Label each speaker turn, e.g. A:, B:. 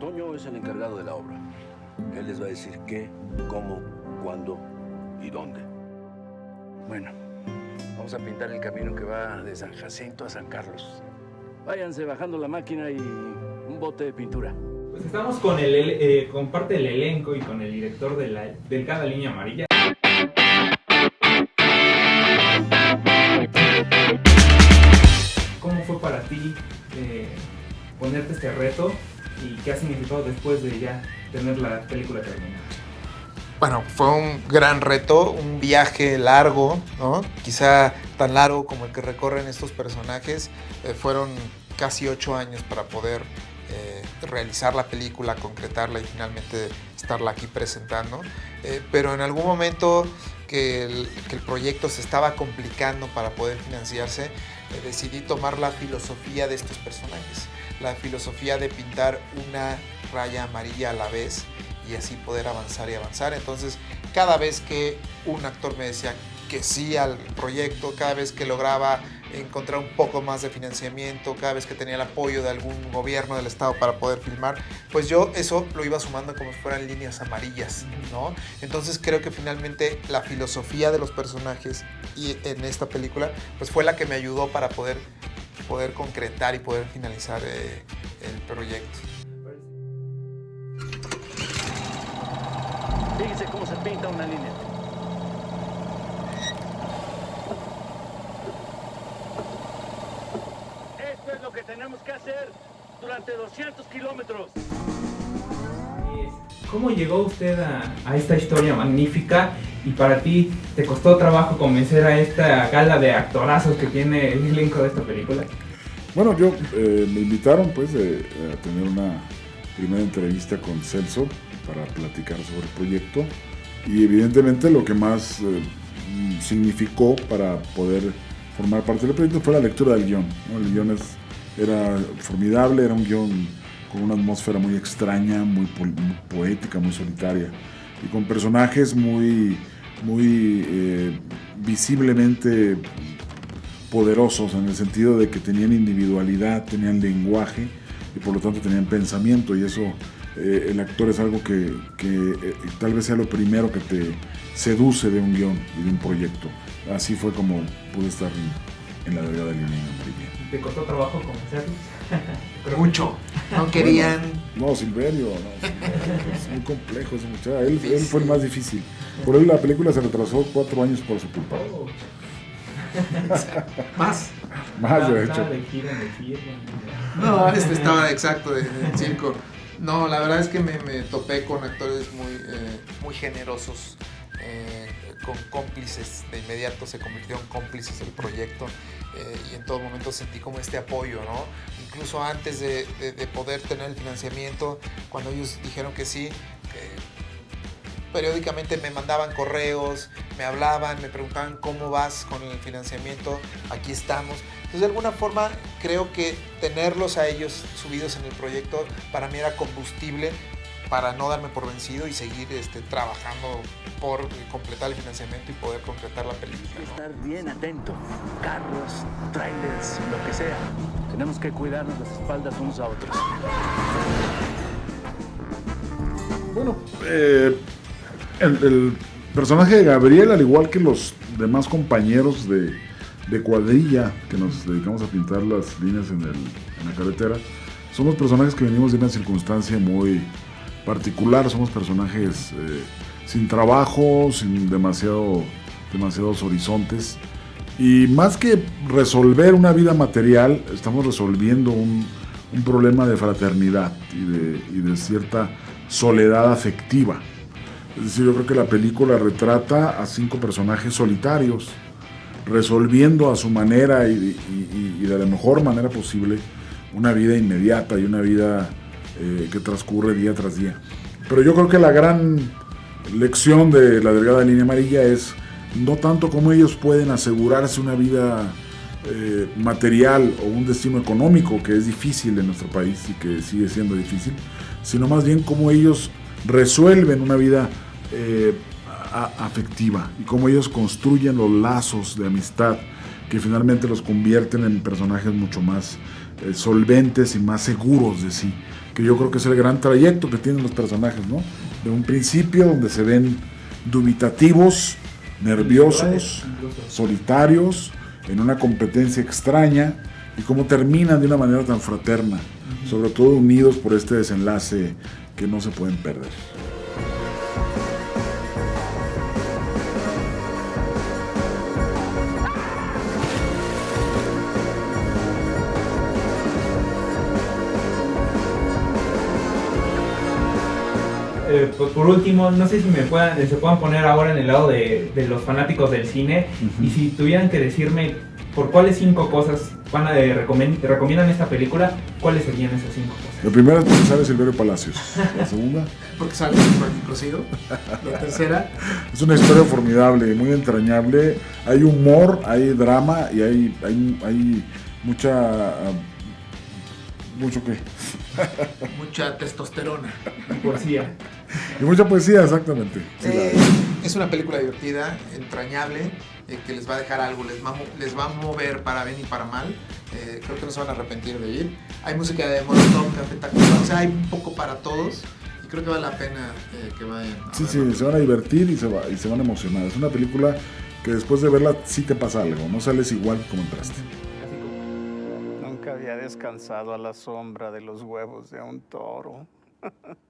A: Toño es el encargado de la obra. Él les va a decir qué, cómo, cuándo y dónde.
B: Bueno, vamos a pintar el camino que va de San Jacinto a San Carlos. Váyanse bajando la máquina y un bote de pintura.
C: Pues estamos con, el, eh, con parte del elenco y con el director de la Delgada Línea Amarilla. ¿Cómo fue para ti eh, ponerte este reto y qué ha significado después de ya tener la película terminada?
D: Bueno, fue un gran reto, un viaje largo, ¿no? Quizá tan largo como el que recorren estos personajes. Eh, fueron casi ocho años para poder eh, realizar la película, concretarla y finalmente estarla aquí presentando. Eh, pero en algún momento que el, que el, proyecto se estaba complicando para poder financiarse, decidí tomar la filosofía de estos personajes. La filosofía de pintar una raya amarilla a la vez y así poder avanzar y avanzar. Entonces, cada vez que un actor me decía que sí al proyecto, cada vez que lograba encontrar un poco más de financiamiento, cada vez que tenía el apoyo de algún gobierno del estado para poder filmar, pues yo eso lo iba sumando como si fueran líneas amarillas, ¿no? Entonces creo que finalmente la filosofía de los personajes y en esta película, pues fue la que me ayudó para poder, poder concretar y poder finalizar eh, el proyecto.
B: Fíjense cómo se pinta una línea. Esto es lo que tenemos que hacer durante 200 kilómetros.
C: ¿Cómo llegó usted a, a, esta historia magnífica y para ti te costó trabajo convencer a esta gala de actorazos que tiene el elenco de esta película?
E: Bueno, yo eh, me invitaron pues eh, a tener una primera entrevista con Celso para platicar sobre el proyecto y evidentemente lo que más eh, significó para poder formar parte del proyecto fue la lectura del guion. ¿no? El guion es, era formidable, era un guion con una atmósfera muy extraña, muy, po muy poética, muy solitaria y con personajes muy, muy eh, visiblemente poderosos en el sentido de que tenían individualidad, tenían lenguaje y por lo tanto tenían pensamiento y eso eh, el actor es algo que, que eh, tal vez sea lo primero que te seduce de un guion y de un proyecto. Así fue como pude estar en, en la delgada línea amarilla.
C: ¿Te costó trabajo convencerlos?
D: Mucho. No querían.
E: No, Silverio, no, es muy complejo ese muchacho. Él, él, fue el más difícil. Por él la película se retrasó cuatro años por su culpa.
D: Oh. Más.
E: Más, de hecho.
C: De gira, de gira.
D: No, este estaba exacto de, de circo. No, la verdad es que me, me topé con actores muy, eh, muy generosos, eh, con cómplices, de inmediato se convirtieron cómplices del proyecto eh, y en todo momento sentí como este apoyo, ¿no? Incluso antes de, de, de poder tener el financiamiento, cuando ellos dijeron que sí, periódicamente me mandaban correos, me hablaban, me preguntaban cómo vas con el financiamiento, aquí estamos. Entonces de alguna forma creo que tenerlos a ellos subidos en el proyecto para mí era combustible para no darme por vencido y seguir este, trabajando por completar el financiamiento y poder concretar la película.
B: ¿no? Estar bien atento, carros, trailers, lo que sea. Tenemos que cuidarnos las espaldas unos a otros.
E: Bueno, eh, el, el, personaje de Gabriel, al igual que los demás compañeros de, de, cuadrilla que nos dedicamos a pintar las líneas en, el, en la carretera, somos personajes que venimos de una circunstancia muy particular, somos personajes eh, sin trabajo, sin demasiado, demasiados horizontes. Y más que resolver una vida material, estamos resolviendo un, un problema de fraternidad y de, y de cierta soledad afectiva. Es decir, yo creo que la película retrata a cinco personajes solitarios, resolviendo a su manera y, y, y, de la mejor manera posible una vida inmediata y una vida eh, que transcurre día tras día. Pero yo creo que la gran lección de la delgada línea amarilla es no tanto cómo ellos pueden asegurarse una vida eh, material o un destino económico que es difícil en nuestro país y que sigue siendo difícil, sino más bien cómo ellos resuelven una vida eh, afectiva y cómo ellos construyen los lazos de amistad que finalmente los convierten en personajes mucho más eh, solventes y más seguros de sí. que yo creo que es el gran trayecto que tienen los personajes, ¿no? De un principio donde se ven dubitativos, nerviosos, solitarios, en una competencia extraña, y cómo terminan de una manera tan fraterna, sobre todo unidos por este desenlace que no se pueden perder.
C: Pues por último, no sé si me puedan, se puedan poner ahora en el lado de, de los fanáticos del cine y si tuvieran que decirme por cuáles cinco cosas van a eh, recomen- recomiendan esta película, ¿cuáles serían esas cinco cosas?
E: La primera es porque sale Silverio Palacios. La segunda
D: Porque sale Cocido. La tercera,
E: es una historia formidable, muy entrañable. Hay humor, hay drama y hay, hay, hay mucha. Mucho que.
D: mucha testosterona.
C: Poesía.
E: Y mucha poesía, exactamente. Sí, la-
D: Eh, es una película divertida, entrañable, eh, que les va a dejar algo, les va, les va a mover para bien y para mal. Eh, creo que no se van a arrepentir de ir. Hay música de Molotov, Café o sea, hay un poco para todos. Y creo que vale la pena eh, que vayan. a
E: Sí, sí, se van a divertir y se, va- y se van a emocionar. Es una película que después de verla sí te pasa algo, no sales igual como entraste.
F: Había descansado a la sombra de los huevos de un toro.